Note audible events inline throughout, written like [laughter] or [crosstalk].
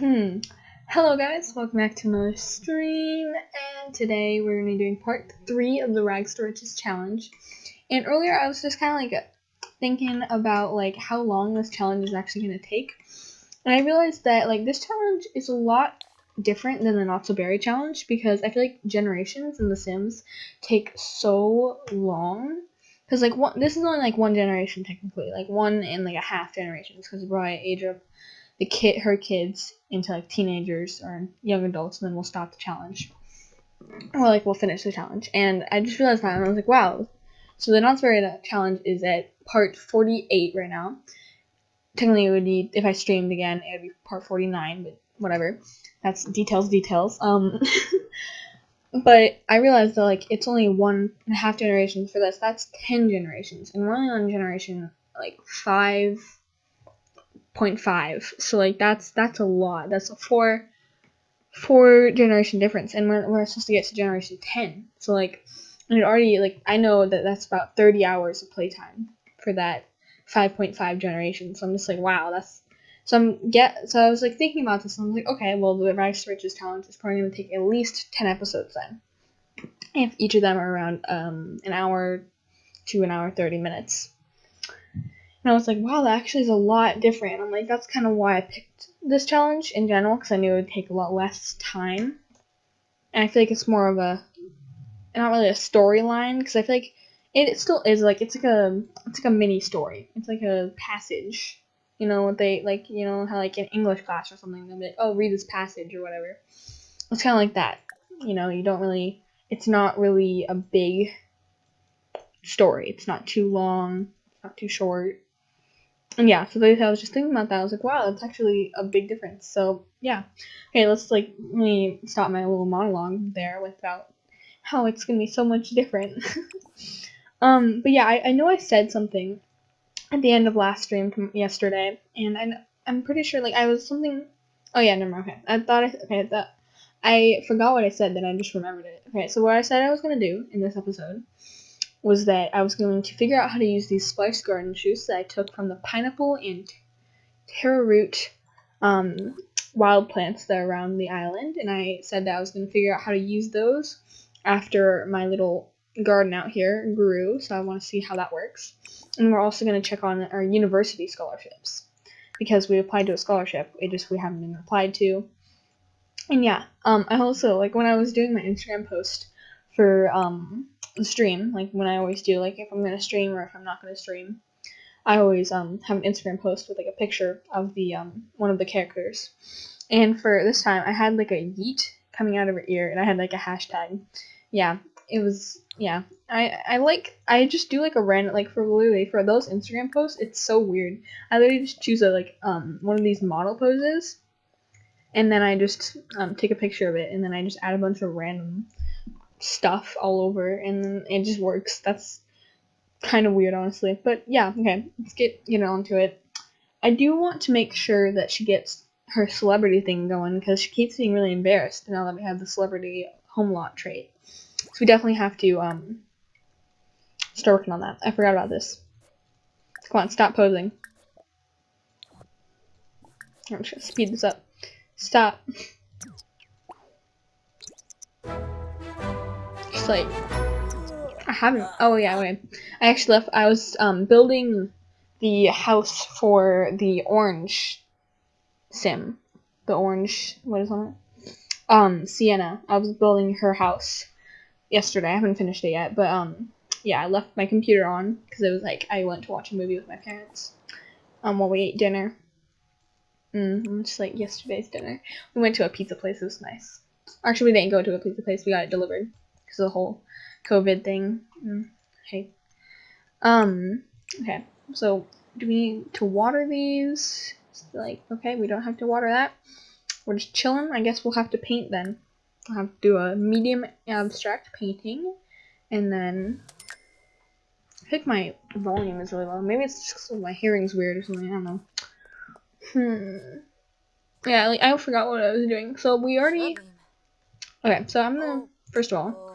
Hmm. Hello guys, welcome back to another stream, and today we're going to be doing part 3 of the Rags to Riches challenge. And earlier I was just kind of like thinking about like how long this challenge is actually going to take. And I realized that like this challenge is a lot different than the Not So Berry challenge because I feel like generations in The Sims take so long. Because like one, this is only like one generation technically, like one and like a half generations because we're age of the kid her kids into like teenagers or young adults and then we'll stop the challenge. Or like we'll finish the challenge. And i just realized that and i was like wow. So the Not So Berry challenge is at part 48 right now. Technically it would be if i streamed again it would be part 49 but whatever. That's details details. Um [laughs] but i realized that like it's only one and a half generations for this. That's 10 generations. And we're only on generation like five 0.5 so like that's that's a lot. That's a four four generation difference and we're, we're supposed to get to generation 10 so like and it already like i know that that's about 30 hours of playtime for that 5.5 generation. So i'm just like wow that's so i'm get so i was like thinking about this. And i was like okay well the to riches challenge is probably going to take at least 10 episodes then. If each of them are around um an hour to an hour 30 minutes and I was like, wow, that actually is a lot different. I'm like, that's kind of why I picked this challenge in general, because I knew it would take a lot less time. And I feel like it's more of a, not really a storyline, because I feel like it, it still is like it's like a it's like a mini story. It's like a passage. You know what they like? You know how like in English class or something they'll be like, oh, read this passage or whatever. It's kind of like that. You know, you don't really. It's not really a big story. It's not too long. It's not too short and yeah, so they, I was just thinking about that. I was like, wow, that's actually a big difference. So yeah, okay, let's like let me stop my little monologue there without how it's gonna be so much different. [laughs] um, but yeah, I, I know I said something at the end of last stream yesterday, and I I'm pretty sure like I was something. Oh yeah, never mind. Okay, I thought I okay that I forgot what I said, then I just remembered it. Okay, so what I said I was gonna do in this episode was that I was going to figure out how to use these Splice Garden juice that I took from the pineapple and taro root um, wild plants that are around the island, and I said that I was going to figure out how to use those after my little garden out here grew, so I want to see how that works. And we're also going to check on our university scholarships because we applied to a scholarship, it just we haven't been applied to. And yeah, um, I also like when I was doing my Instagram post for um stream, like when I always do, like if I'm gonna stream or if I'm not gonna stream, I always um have an Instagram post with like a picture of the um one of the characters. And for this time, I had like a yeet coming out of her ear, and I had like a hashtag. Yeah, it was yeah. I I like I just do like a random like for literally for those Instagram posts. It's so weird. I literally just choose a like um one of these model poses, and then I just um take a picture of it, and then I just add a bunch of random stuff all over and it just works. That's kind of weird, honestly. But yeah, okay, let's get get on to it. I do want to make sure that she gets her celebrity thing going because she keeps being really embarrassed now that we have the celebrity home lot trait. So we definitely have to um start working on that. I forgot about this. Come on, stop posing. I'm just gonna speed this up. Stop. Like I haven't. Oh yeah, wait. I actually left. I was um building the house for the orange sim, the orange. What is on it? Um, Sienna. I was building her house yesterday. I haven't finished it yet, but um, yeah, I left my computer on because it was like I went to watch a movie with my parents. Um, while we ate dinner. Mm, just like yesterday's dinner. We went to a pizza place. It was nice. Actually, we didn't go to a pizza place. We got it delivered because of the whole COVID thing. Mm, okay. Um. Okay. So, do we need to water these? like, okay, we don't have to water that. We're just chilling. I guess we'll have to paint then. I'll have to do a medium abstract painting, and then I think my volume is really low. Maybe it's just because my hearing's weird or something. I don't know. Hmm. Yeah, like, I forgot what I was doing. So we already. Okay, so I'm gonna first of all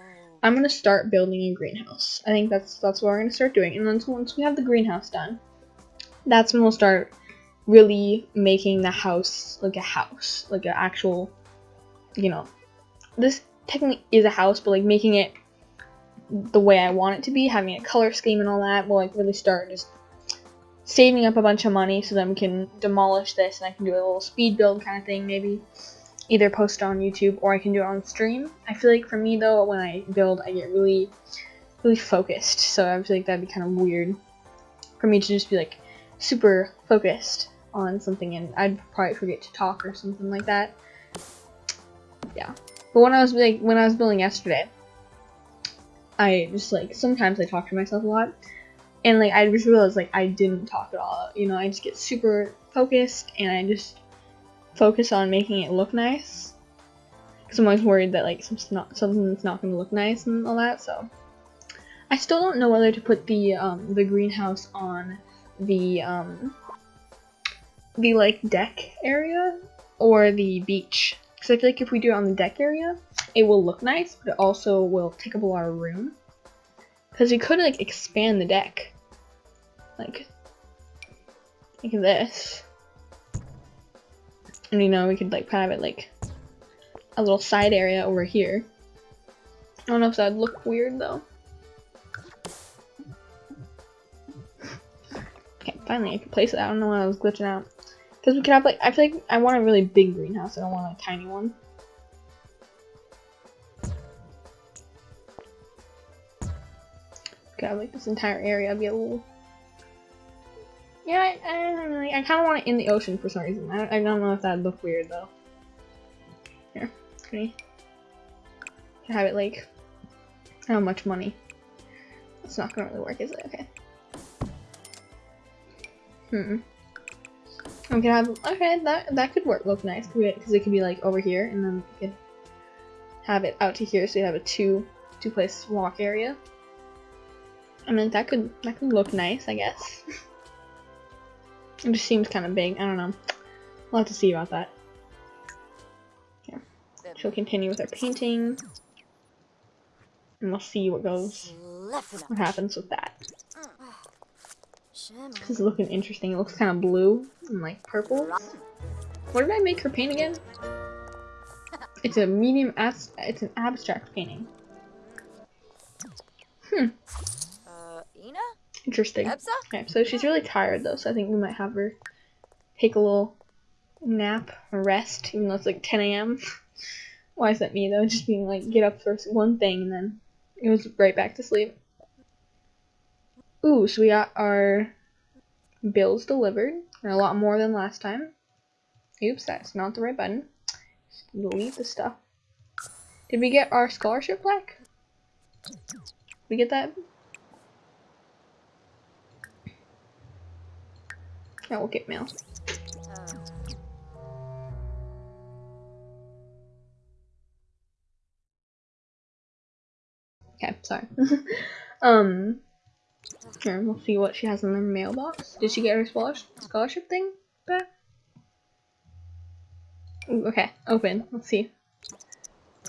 I'm gonna start building a greenhouse. I think that's that's what we're gonna start doing. And then once we have the greenhouse done, that's when we'll start really making the house like a house, like an actual, you know, this technically is a house, but like making it the way I want it to be, having a color scheme and all that, will like really start just saving up a bunch of money so then we can demolish this and I can do a little speed build kind of thing maybe. Either post it on YouTube or I can do it on stream. I feel like for me though, when I build, I get really, really focused. So I feel like that'd be kind of weird for me to just be like super focused on something and I'd probably forget to talk or something like that. Yeah. But when I was like when I was building yesterday, I just like sometimes I talk to myself a lot. And like I just realized like I didn't talk at all. You know, I just get super focused and I just focus on making it look nice. Cause I'm always worried that like something's not something's not gonna look nice and all that. So I still don't know whether to put the um, the greenhouse on the um, the like deck area or the beach. Because I feel like if we do it on the deck area, it will look nice, but it also will take up a lot of room. Because we could like expand the deck. Like, like this. And you know, we could like have it like a little side area over here. I don't know if that would look weird though. Okay, finally I can place it. I don't know why I was glitching out. Because we could have like, I feel like I want a really big greenhouse. I don't want a tiny one. Could have like this entire area be a little. Yeah, I, I. I kind of want it in the ocean for some reason. I don't, I don't know if that'd look weird though. Here, can have it like how much money? It's not gonna really work, is it? Okay. Hmm. We could have okay that that could work look nice because it could be like over here and then we could have it out to here so you have a two two place walk area. I mean that could that could look nice I guess. [laughs] it just seems kind of big. I don't know. We'll have to see about that. Yeah. She'll continue with her painting. And we'll see what goes what happens with that. This is looking interesting. It looks kind of blue and like purple. What did I make her paint again? It's a medium as it's an abstract painting. Hmm. Interesting. Okay, so she's really tired though, so I think we might have her take a little nap or rest, even though it's like 10 a.m. [laughs] Why is that me though? Just being like, get up for one thing and then it was right back to sleep. Ooh, so we got our bills delivered, and a lot more than last time. Oops, that's not the right button. delete the stuff. Did we get our scholarship plaque? Did We get that? Yeah, we'll get mail. Okay, sorry. [laughs] um, here, we'll see what she has in her mailbox. Did she get her scholarship thing back? Ooh, okay, open. Let's see.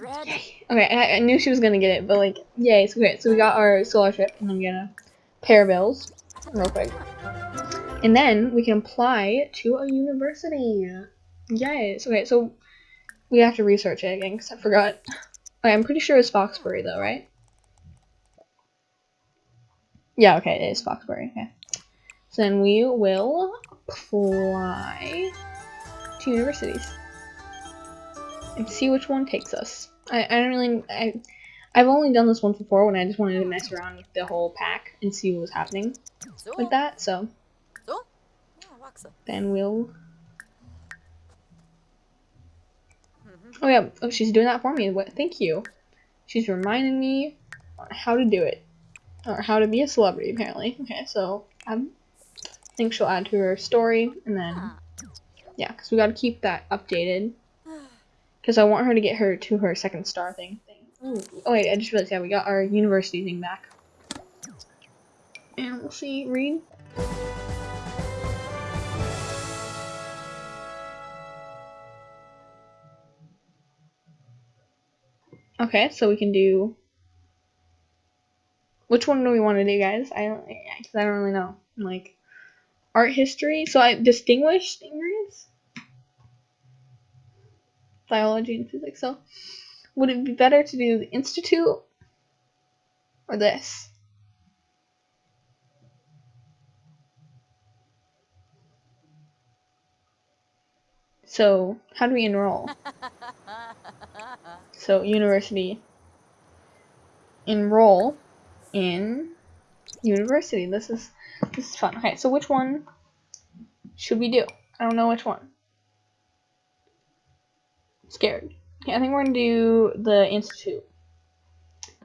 Yay. Okay, I, I, knew she was gonna get it, but like, yay. So, okay, so we got our scholarship, and I'm gonna pay our bills real quick. And then we can apply to a university. Yes. Okay, so we have to research it again because I forgot. Okay, I'm pretty sure it's Foxbury though, right? Yeah, okay, it is Foxbury. Okay. So then we will apply to universities and see which one takes us. I, I don't really I I've only done this once before when I just wanted to mess around with the whole pack and see what was happening with that. So then we'll. Oh yeah, oh she's doing that for me. What? Thank you. She's reminding me how to do it or how to be a celebrity apparently. Okay, so um, I think she'll add to her story and then yeah, because we got to keep that updated [sighs] because I want her to get her to her second star thing. thing. Oh wait, I just realized yeah we got our university thing back. And we'll see. Read. Okay, so we can do which one do we want to do, guys? I don't, cause I don't really know. Like, art history. So I distinguished English, biology, and physics. So would it be better to do the institute or this? So how do we enroll? [laughs] so university enroll in university. This is this is fun. Okay, so which one should we do? I don't know which one. I'm scared. Okay, I think we're gonna do the institute.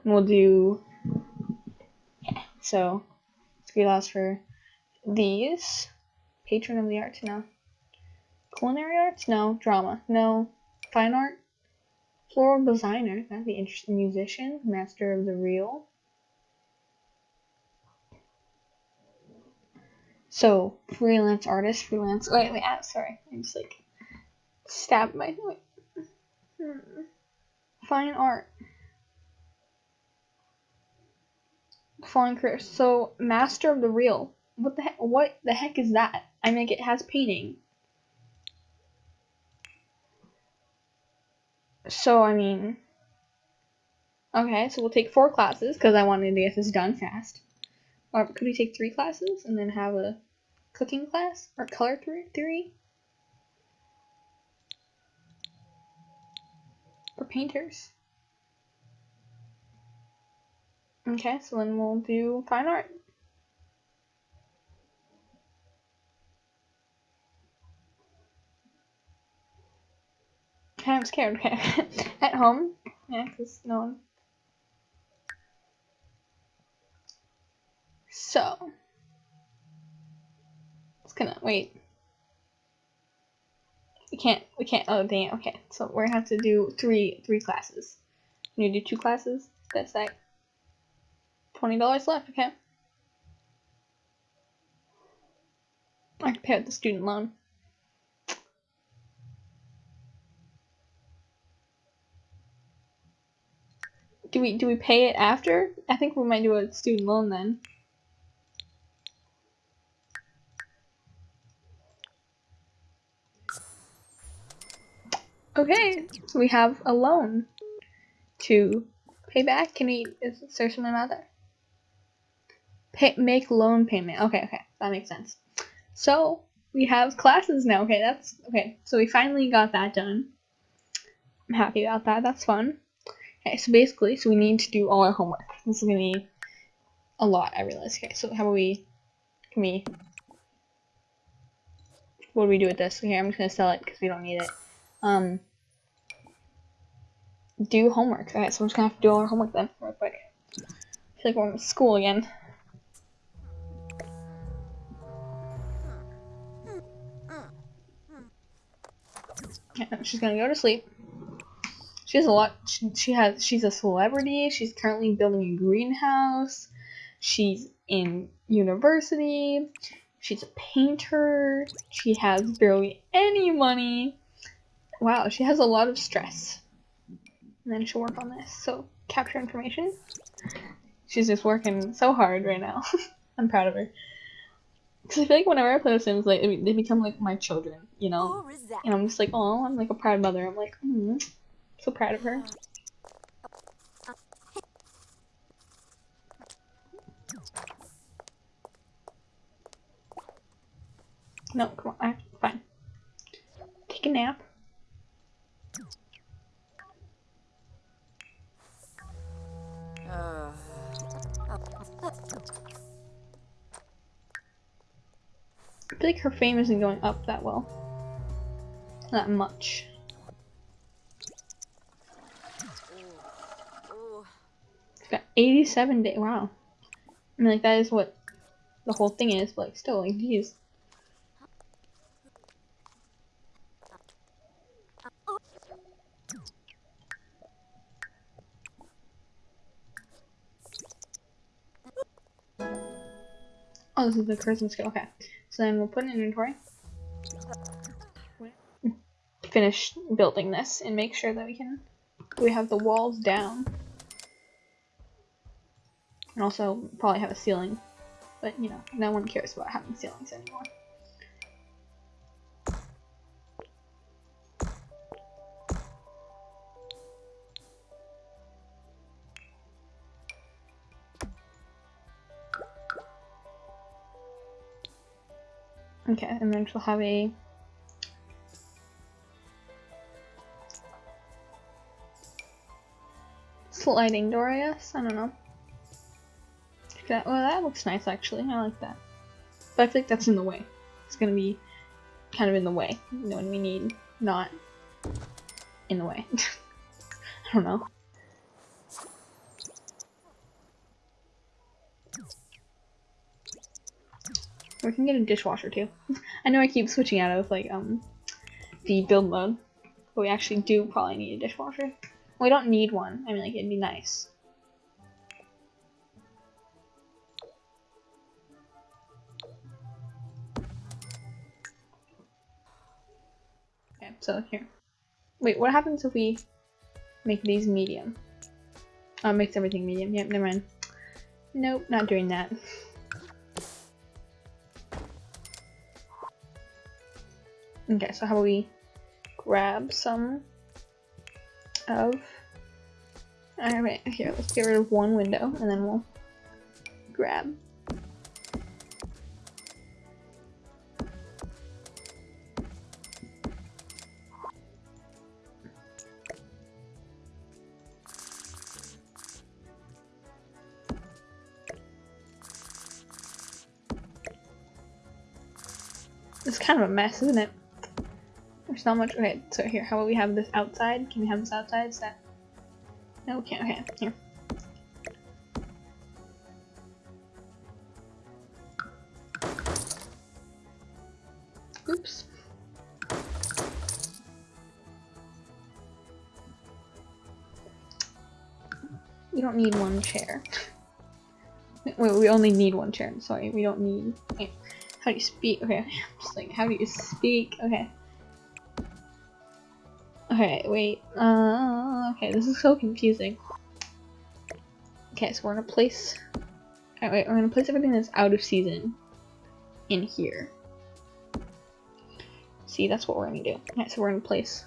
And we'll do yeah, so three laws for these. Patron of the arts, no. Culinary arts, no. Drama, no. Fine art, floral designer, that'd be interesting. Musician, master of the real. So freelance artist, freelance. Wait, wait. Ah, sorry, I'm just like stabbed my. Wait. Hmm. Fine art. Fine career. So master of the real. What the heck? What the heck is that? I mean, it has painting. So I mean. Okay, so we'll take four classes because I wanted to get this done fast. Or could we take three classes and then have a cooking class or color theory? For painters. Okay, so then we'll do fine art. I'm scared, okay. At home, yeah, because no one So, it's gonna, wait. We can't, we can't, oh dang okay. So we're gonna have to do three, three classes. Can you do two classes? That's like $20 left, okay. I can pay out the student loan. We do we pay it after? I think we might do a student loan then. Okay, so we have a loan to pay back. Can we is there something about that? Pay, make loan payment. Okay, okay, that makes sense. So we have classes now. Okay, that's okay. So we finally got that done. I'm happy about that. That's fun. Okay, so basically, so we need to do all our homework. This is gonna be a lot. I realize. Okay, so how about we? Can we? What do we do with this? Okay, I'm just gonna sell it because we don't need it um, do homework. Okay, so we're just gonna have to do all our homework then, real quick. I feel like we're in school again. she's gonna go to sleep. She has a lot. She, she has. She's a celebrity. She's currently building a greenhouse. She's in university. She's a painter. She has barely any money. Wow, she has a lot of stress. And then she'll work on this. So, capture information. She's just working so hard right now. [laughs] I'm proud of her. Because I feel like whenever I play The Sims, like, they become like my children, you know? And I'm just like, oh, I'm like a proud mother. I'm like, hmm, so proud of her. No, come on, fine. Take a nap. I feel like her fame isn't going up that well. Not much. 87 days. Wow. I mean, like, that is what the whole thing is, but like, still, like, geez. Oh, this is the Christmas skill. Okay. So then we'll put in inventory. Finish building this and make sure that we can we have the walls down. And also probably have a ceiling. But, you know, no one cares about having ceilings anymore. Okay, and then she'll have a sliding door, I guess? I don't know. That, well, that looks nice actually. I like that. But I think that's in the way. It's gonna be kind of in the way. You know, when we need not in the way. [laughs] I don't know. We can get a dishwasher too. [laughs] I know I keep switching out of like um the build mode, but we actually do probably need a dishwasher. We don't need one. I mean, like it'd be nice. So here. Wait, what happens if we make these medium? Oh, makes everything medium. Yep, never mind. Nope, not doing that. Okay, so how about we grab some of... Alright, here, let's get rid of one window, and then we'll grab kind of a mess, isn't it? There's not much. Okay, so here, how about we have this outside? Can we have this outside? Is that. No, we can't. Okay, here. Oops. We don't need one chair. [laughs] Wait, we only need one chair. Sorry, we don't need. Okay. How do you speak? Okay, [laughs] I'm just like, how do you speak? Okay. Okay, wait. Uh, okay, this is so confusing. Okay, so we're gonna place. Okay, wait, we're gonna place everything that's out of season in here. See, that's what we're gonna do. Okay, so we're gonna place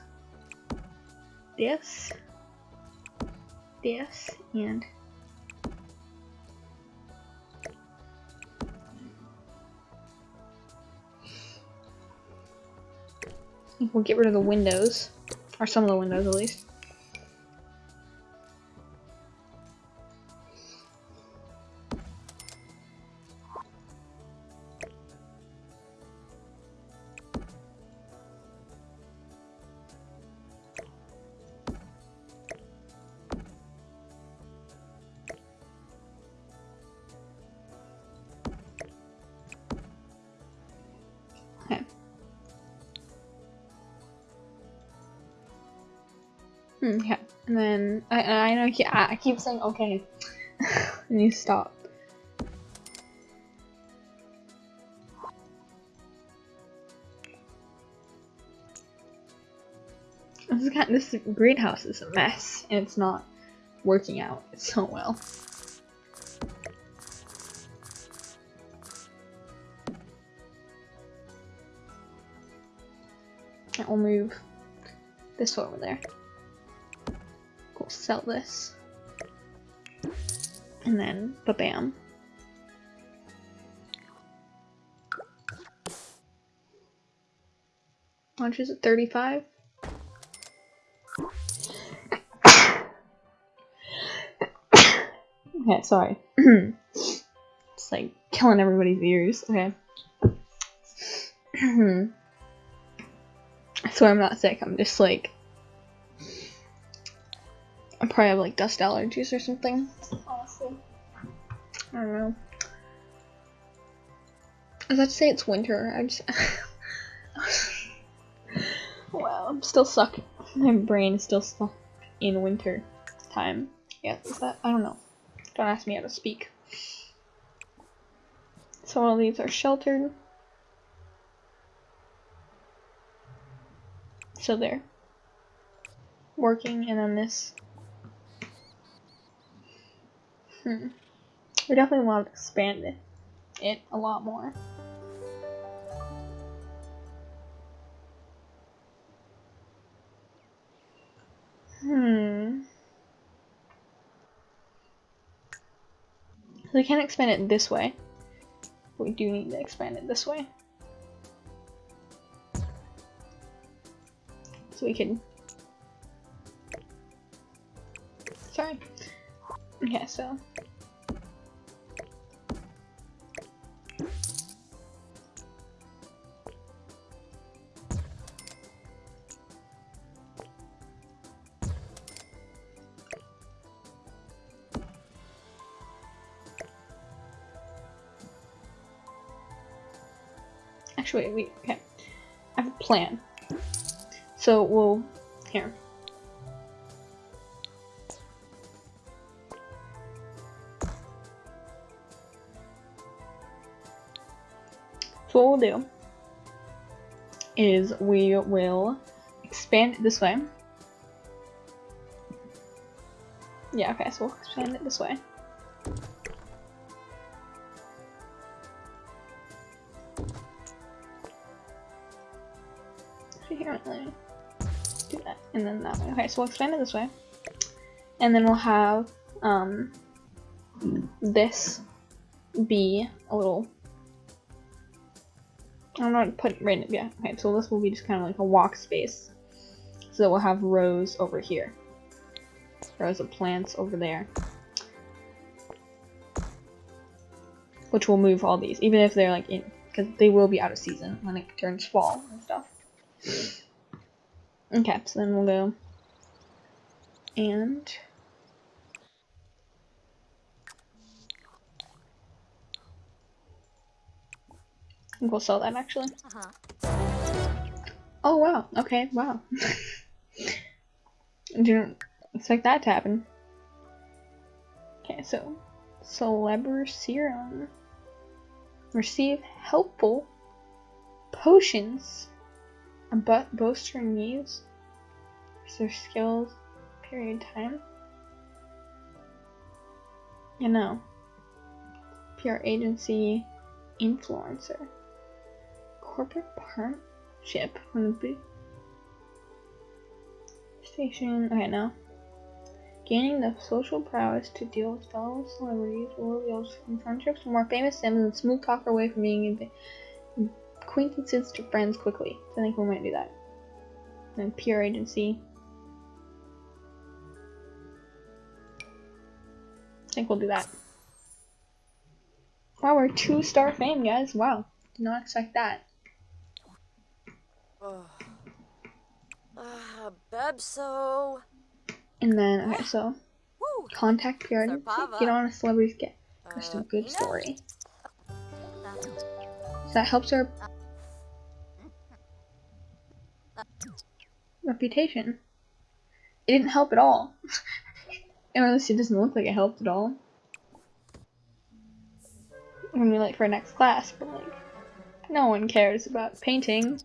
this, this, and We'll get rid of the windows. Or some of the windows, at least. I, I keep saying okay, [laughs] and you stop. This, kind of, this greenhouse is a mess, and it's not working out [laughs] so well. We'll move this over there we'll sell this. And then, ba-bam. Is it? 35? okay, sorry. [clears throat] it's like killing everybody's ears. Okay. [clears throat] I swear I'm not sick, I'm just like I probably have like dust allergies or something. Honestly. I don't know. I was about to say it's winter. I just. [laughs] wow, I'm still stuck. My brain is still stuck in winter time. Yeah, is that? I don't know. Don't ask me how to speak. So all these are sheltered. So they're working, and then this Hmm. We definitely want to expand it, it a lot more. Hmm. We can't expand it this way. We do need to expand it this way. So we can... Sorry. Okay, so. Actually, wait, wait, okay. I have a plan. So we'll, here. What we'll do is we will expand it this way. Yeah, okay, so we'll expand it this way. Apparently, do that, and then that way. Okay, so we'll expand it this way. And then we'll have um, this be a little I'm not put right yeah okay so this will be just kind of like a walk space. So we'll have rows over here. Rows of plants over there. Which will move all these even if they're like in because they will be out of season when it turns fall and stuff. Okay so then we'll go. And we'll sell that actually. Uh-huh. Oh wow, okay, wow. [laughs] Didn't expect that to happen. Okay, so Celeber Serum. Receive helpful potions. A but booster needs. Their skills. Period time. You know. PR agency influencer corporate partnership from the big station. Okay, now. Gaining the social prowess to deal with fellow celebrities will reveal from friendships to more famous sims and smooth talk away from being acquaintances to friends quickly. So I think we might do that. And then PR agency. I think we'll do that. Wow, we're two star fame, guys. Wow. Did not expect that. Oh. Ah, Bebso. And then, okay, so Woo. contact PR get on a celebrity's get just a Uh, good story. So that helps our reputation. It didn't help at all. [laughs] or at least it doesn't look like it helped at all. When we like for our next class, but like no one cares about painting.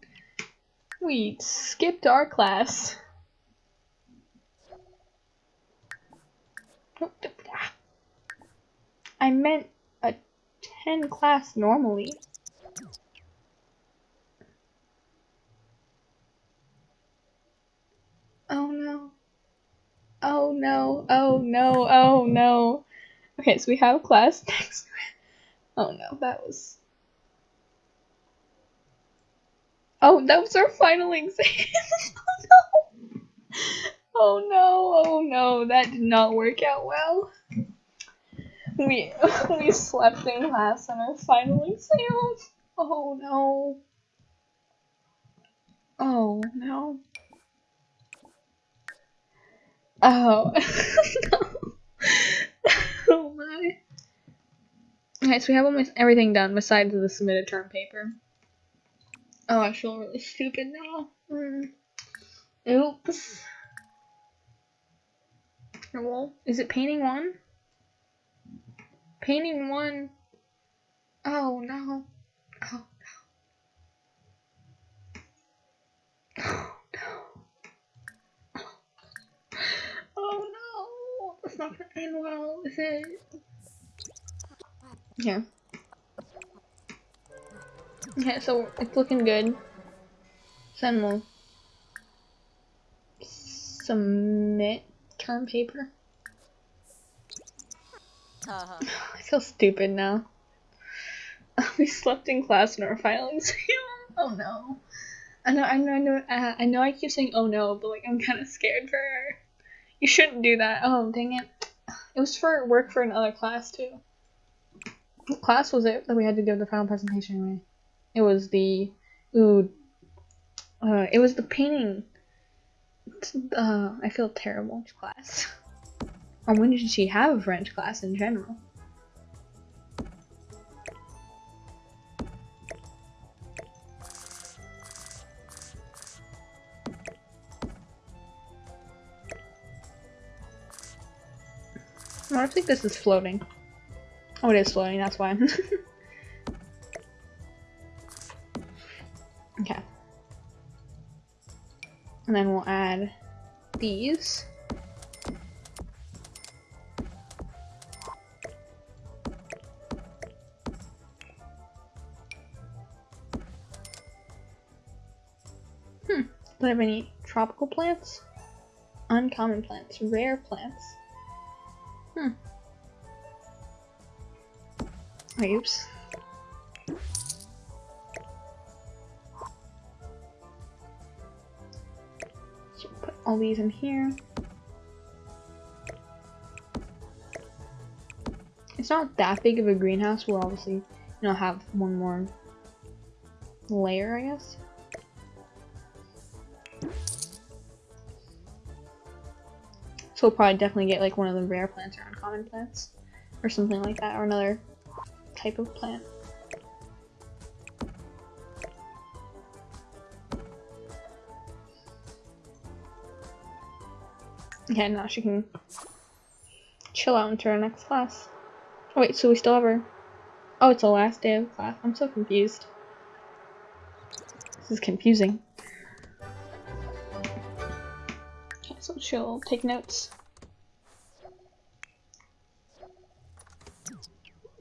We skipped our class. I meant a 10 class normally. Oh no. Oh no, oh no, oh no. Okay, so we have class [laughs] next Oh no, that was. Oh, that was our final exam. [laughs] oh no. Oh no, oh no, that did not work out well. We [laughs] we slept in class on our final exam. Oh no. Oh no. Oh [laughs] no. oh my. Okay, so we have almost everything done besides the submitted term paper. Oh, I feel really stupid now. Mm. Oops. Well, is it painting one? Painting one. Oh no. Oh no. Oh no. Oh no. That's not gonna end well, is it? Yeah. Okay, so it's looking good. Then we'll submit term paper. Uh-huh. [laughs] I feel stupid now. [laughs] we slept in class in our exam. [laughs] Oh no. I know, I know, I know, uh, I know. I keep saying "oh no," but like I'm kind of scared for her. You shouldn't do that. Oh dang it! It was for work for another class too. What class was it that we had to give the final presentation anyway? It was the ooh. Uh, it was the painting. Uh, I feel terrible. Class. [laughs] Or when did she have a French class in general? I don't think this is floating. Oh, it is floating, that's why. [laughs] And then we'll add these. Hmm. Do I have any tropical plants? Uncommon plants, rare plants. Hmm. Oops. All these in here. It's not that big of a greenhouse. We'll obviously, you know, have one more layer, I guess. So we'll probably definitely get like one of the rare plants or uncommon plants or something like that or another type of plant. Yeah, now she can chill out into our next class. Oh wait, so we still have her. Oh, it's the last day of class. I'm so confused. This is confusing. Okay, so she'll take notes.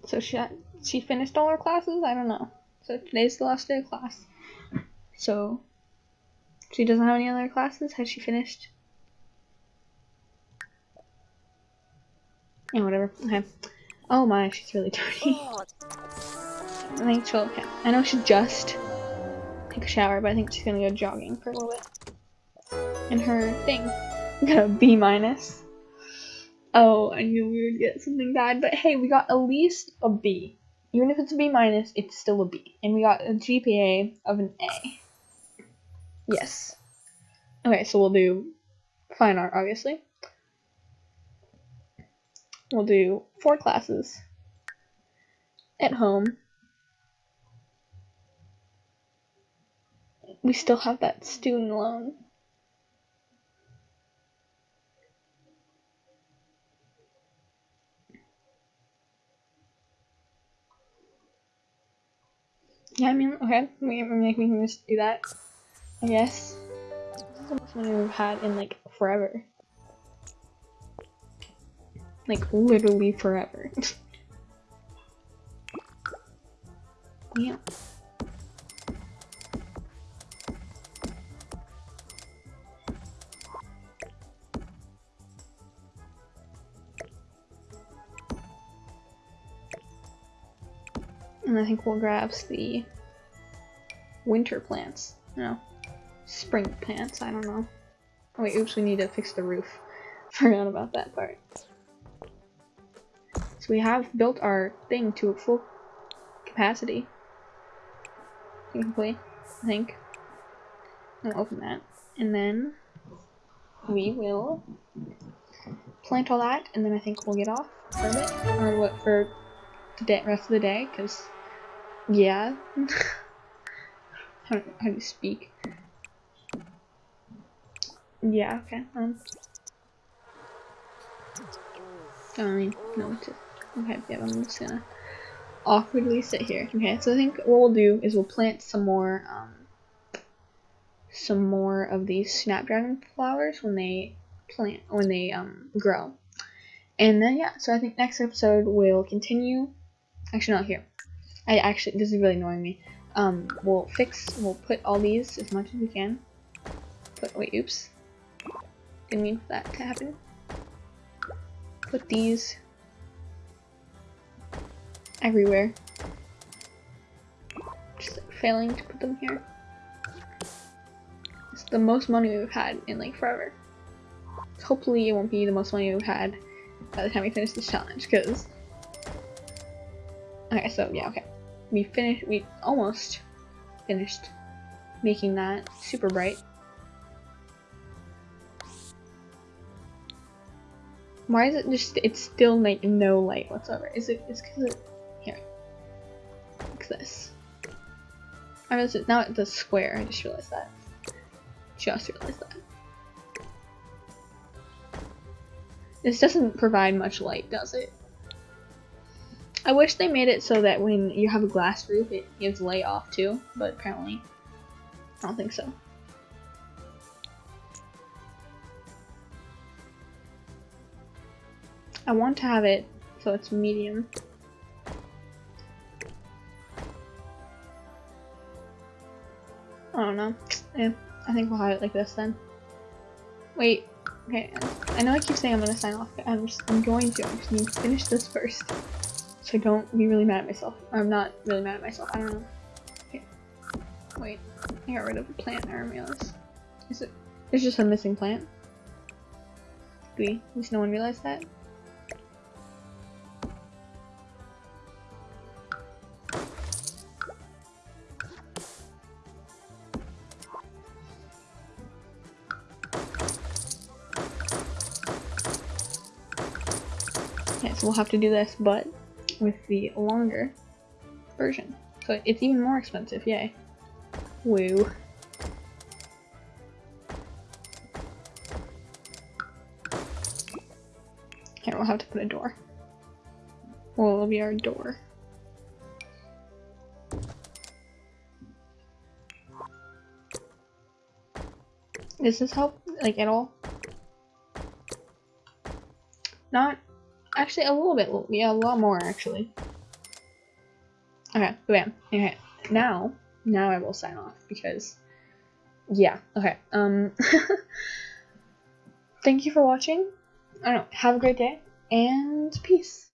So she she finished all her classes? I don't know. So today's the last day of class. So she doesn't have any other classes? Has she finished? Yeah, whatever. Okay. Oh my, she's really dirty. [laughs] Oh. I think she'll okay. I know she just take a shower, but I think she's gonna go jogging for a little bit. And her thing. [laughs] Got a B minus. Oh, I knew we would get something bad, but hey, we got at least a B. Even if it's a B minus, it's still a B. And we got a GPA of an A. Yes. Okay, so we'll do fine art, obviously. We'll do four classes at home. We still have that student loan. Yeah, I mean, okay, we, we can just do that, I guess. This is the most money we've had in, like, forever. Like, literally forever. yeah. And I think we'll grab the winter plants. No. Spring plants, I don't know. Oh wait, oops, we need to fix the roof. [laughs] Forgot about that part. We have built our thing to full capacity. Technically, I think. I'll open that. And then we will plant all that, and then I think we'll get off for a bit. Or what, for the day, rest of the day, because yeah. [laughs] how, how do you speak? Yeah, okay. Um. I mean, no, to. Okay, yeah, I'm just gonna awkwardly sit here. Okay, so I think what we'll do is we'll plant some more, um, some more of these snapdragon flowers when they plant, when they, um, grow. And then, yeah, so I think next episode we'll continue. Actually, not here. I actually, this is really annoying me. Um, we'll fix, we'll put all these as much as we can. Put, wait, oops. Didn't mean for that to happen. Put these everywhere. Just failing to put them here. It's the most money we've had in like forever. Hopefully it won't be the most money we've had by the time we finish this challenge, because... Okay, so yeah, okay. We finished, we almost finished making that super bright. Why is it just, it's still like no light whatsoever? Is it, it's because it. Like this. I it's, now it's a square, I just realized that. Just realized that. This doesn't provide much light, does it? I wish they made it so that when you have a glass roof, it gives light off too, but apparently, I don't think so. I want to have it so it's medium. Don't know. Yeah, I think we'll have it like this then. Wait, okay, I know I keep saying I'm gonna sign off, but I'm just, I'm going to. I just need to finish this first. So don't be really mad at myself. I'm not really mad at myself, I don't know. Okay. Wait, I got rid of a plant, I realized. Is it, there's just a missing plant? We, at least no one realized that? Okay, so we'll have to do this, but with the longer version. So it's even more expensive, yay. Woo. Here, we'll have to put a door. Well, it'll be our door. Does this help, like, at all? Not actually a little bit, yeah, a lot more actually. Okay, bam. Okay, now, now I will sign off because, yeah, okay. Um, [laughs] thank you for watching. I don't know. Have a great day and peace.